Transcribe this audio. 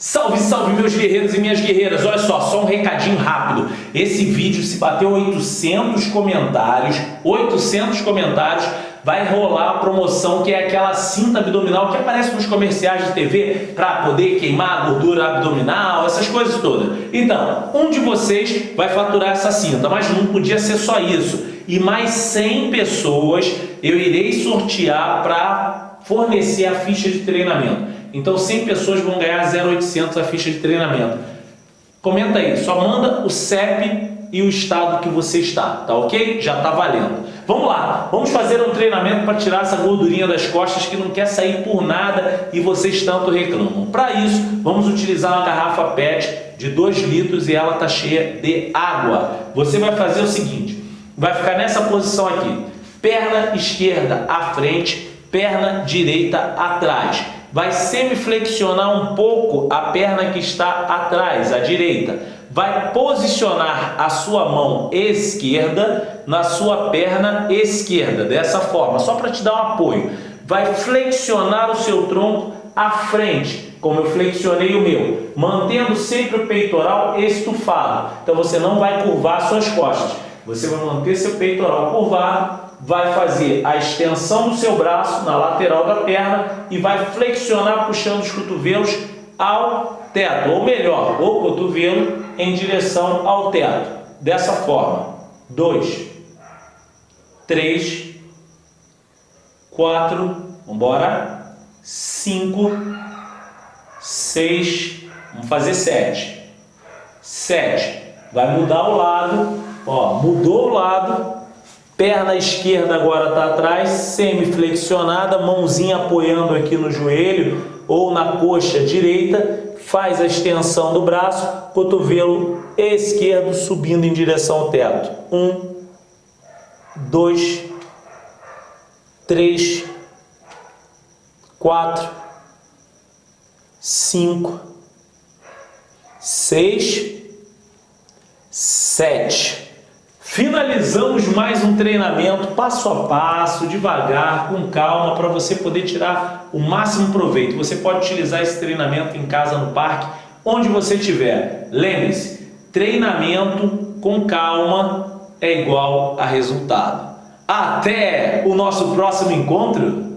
Salve, salve meus guerreiros e minhas guerreiras, olha só, só um recadinho rápido. Esse vídeo se bateu 800 comentários, 800 comentários, vai rolar a promoção que é aquela cinta abdominal que aparece nos comerciais de TV para poder queimar a gordura abdominal, essas coisas todas. Então, um de vocês vai faturar essa cinta, mas não podia ser só isso. E mais 100 pessoas eu irei sortear para fornecer a ficha de treinamento. Então 100 pessoas vão ganhar 0,800 a ficha de treinamento. Comenta aí, só manda o CEP e o estado que você está, tá ok? Já tá valendo. Vamos lá, vamos fazer um treinamento para tirar essa gordurinha das costas que não quer sair por nada e vocês tanto reclamam. Para isso, vamos utilizar uma garrafa PET de 2 litros e ela tá cheia de água. Você vai fazer o seguinte, vai ficar nessa posição aqui, perna esquerda à frente, perna direita atrás vai semiflexionar um pouco a perna que está atrás, à direita. Vai posicionar a sua mão esquerda na sua perna esquerda, dessa forma, só para te dar um apoio. Vai flexionar o seu tronco à frente, como eu flexionei o meu, mantendo sempre o peitoral estufado. Então você não vai curvar suas costas, você vai manter seu peitoral curvado vai fazer a extensão do seu braço na lateral da perna e vai flexionar puxando os cotovelos ao teto, ou melhor, o cotovelo em direção ao teto. Dessa forma, dois, três, quatro, vamos embora, cinco, seis, vamos fazer sete, sete, vai mudar o lado, ó, mudou o lado, Perna esquerda agora está atrás, semi-flexionada, mãozinha apoiando aqui no joelho ou na coxa direita, faz a extensão do braço, cotovelo esquerdo subindo em direção ao teto. Um, dois, três, quatro, cinco, seis, sete. Finalizamos mais um treinamento passo a passo, devagar, com calma, para você poder tirar o máximo proveito. Você pode utilizar esse treinamento em casa, no parque, onde você estiver. Lembre-se, treinamento com calma é igual a resultado. Até o nosso próximo encontro!